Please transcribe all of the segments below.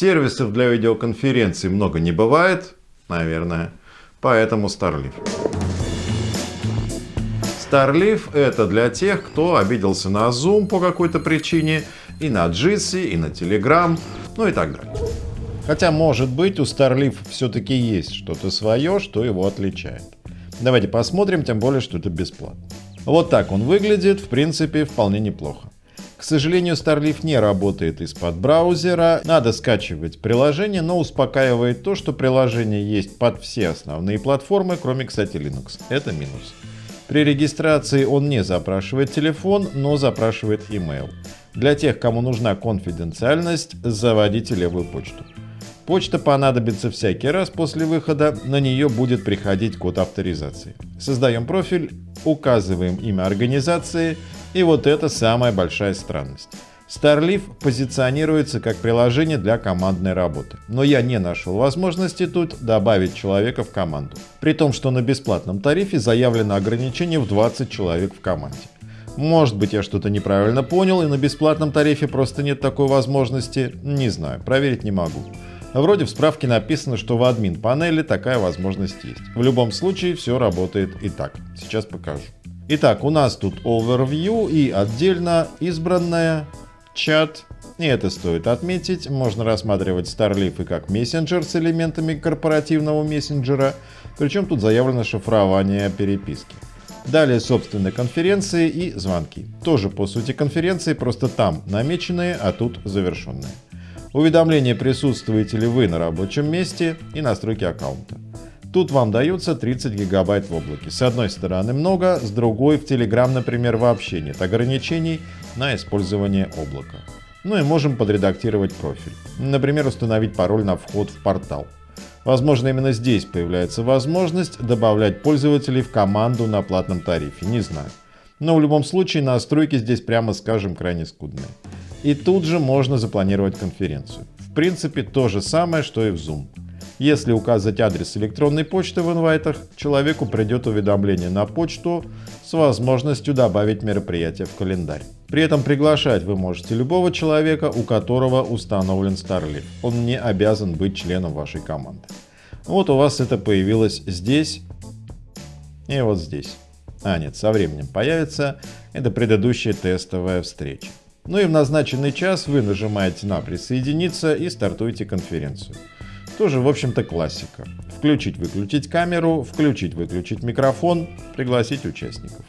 Сервисов для видеоконференций много не бывает, наверное, поэтому Starleaf. Starleaf это для тех, кто обиделся на Zoom по какой-то причине, и на Jitsi, и на Telegram, ну и так далее. Хотя, может быть, у Starleaf все-таки есть что-то свое, что его отличает. Давайте посмотрим, тем более, что это бесплатно. Вот так он выглядит, в принципе, вполне неплохо. К сожалению, Starleaf не работает из-под браузера, надо скачивать приложение, но успокаивает то, что приложение есть под все основные платформы, кроме, кстати, Linux. Это минус. При регистрации он не запрашивает телефон, но запрашивает email. Для тех, кому нужна конфиденциальность, заводите левую почту. Почта понадобится всякий раз после выхода, на нее будет приходить код авторизации. Создаем профиль, указываем имя организации, и вот это самая большая странность. Starleaf позиционируется как приложение для командной работы, но я не нашел возможности тут добавить человека в команду, при том, что на бесплатном тарифе заявлено ограничение в 20 человек в команде. Может быть я что-то неправильно понял и на бесплатном тарифе просто нет такой возможности, не знаю, проверить не могу. Вроде в справке написано, что в админ панели такая возможность есть. В любом случае все работает и так. Сейчас покажу. Итак, у нас тут Overview и отдельно избранная, чат. И это стоит отметить, можно рассматривать Starleaf и как мессенджер с элементами корпоративного мессенджера, причем тут заявлено шифрование переписки. Далее собственные конференции и звонки. Тоже по сути конференции, просто там намеченные, а тут завершенные. Уведомление присутствуете ли вы на рабочем месте и настройки аккаунта. Тут вам даются 30 гигабайт в облаке. С одной стороны много, с другой в Telegram, например, вообще нет ограничений на использование облака. Ну и можем подредактировать профиль. Например, установить пароль на вход в портал. Возможно, именно здесь появляется возможность добавлять пользователей в команду на платном тарифе, не знаю. Но в любом случае настройки здесь, прямо скажем, крайне скудные. И тут же можно запланировать конференцию. В принципе, то же самое, что и в Zoom. Если указать адрес электронной почты в инвайтах, человеку придет уведомление на почту с возможностью добавить мероприятие в календарь. При этом приглашать вы можете любого человека, у которого установлен Starleaf. Он не обязан быть членом вашей команды. Вот у вас это появилось здесь и вот здесь. А нет, со временем появится. Это предыдущая тестовая встреча. Ну и в назначенный час вы нажимаете на «Присоединиться» и стартуете конференцию. Тоже, в общем-то, классика. Включить-выключить камеру, включить-выключить микрофон, пригласить участников.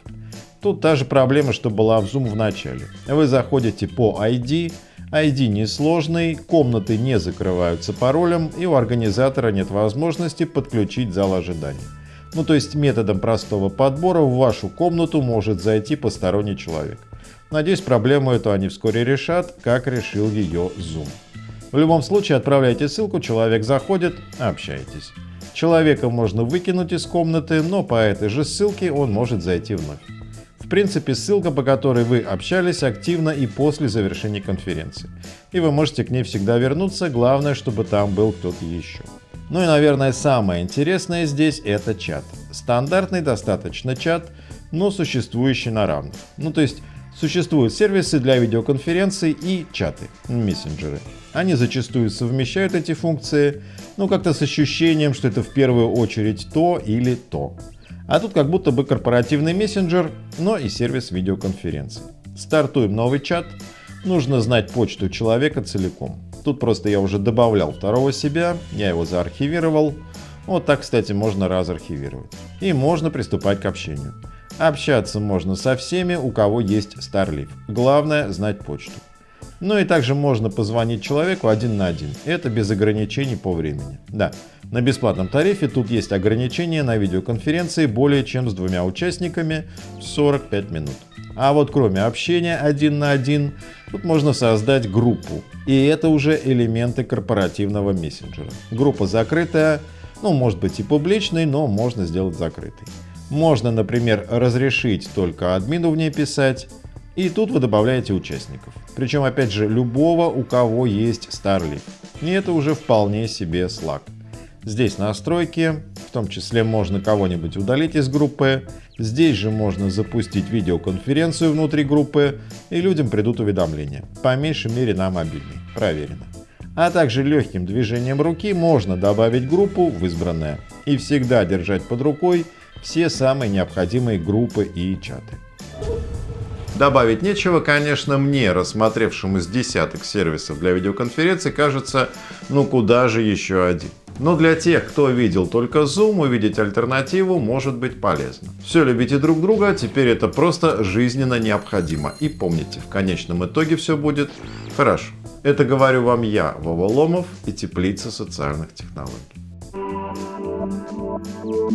Тут та же проблема, что была в Zoom в начале. Вы заходите по ID, ID несложный, комнаты не закрываются паролем и у организатора нет возможности подключить зал ожидания. Ну то есть методом простого подбора в вашу комнату может зайти посторонний человек. Надеюсь, проблему эту они вскоре решат, как решил ее Zoom. В любом случае отправляйте ссылку, человек заходит, общайтесь. Человека можно выкинуть из комнаты, но по этой же ссылке он может зайти вновь. В принципе, ссылка, по которой вы общались, активна и после завершения конференции. И вы можете к ней всегда вернуться, главное, чтобы там был кто-то еще. Ну и, наверное, самое интересное здесь это чат. Стандартный достаточно чат, но существующий на равных. Ну то есть Существуют сервисы для видеоконференций и чаты, мессенджеры. Они зачастую совмещают эти функции, но как-то с ощущением, что это в первую очередь то или то. А тут как будто бы корпоративный мессенджер, но и сервис видеоконференций. Стартуем новый чат. Нужно знать почту человека целиком. Тут просто я уже добавлял второго себя, я его заархивировал. Вот так, кстати, можно разархивировать. И можно приступать к общению. Общаться можно со всеми, у кого есть Starleaf. Главное знать почту. Ну и также можно позвонить человеку один на один. Это без ограничений по времени. Да, на бесплатном тарифе тут есть ограничение на видеоконференции более чем с двумя участниками 45 минут. А вот кроме общения один на один, тут можно создать группу. И это уже элементы корпоративного мессенджера. Группа закрытая, ну может быть и публичной, но можно сделать закрытой. Можно, например, разрешить только админу в ней писать, и тут вы добавляете участников. Причем, опять же, любого, у кого есть Starleaf. И это уже вполне себе Slack. Здесь настройки, в том числе можно кого-нибудь удалить из группы. Здесь же можно запустить видеоконференцию внутри группы, и людям придут уведомления. По меньшей мере на мобильный. Проверено. а также легким движением руки можно добавить группу в избранное и всегда держать под рукой все самые необходимые группы и чаты. Добавить нечего, конечно, мне, рассмотревшему с десяток сервисов для видеоконференций, кажется, ну куда же еще один. Но для тех, кто видел только Zoom, увидеть альтернативу может быть полезно. Все любите друг друга, теперь это просто жизненно необходимо. И помните, в конечном итоге все будет хорошо. Это говорю вам я, Вова Ломов и Теплица социальных технологий. Thank you.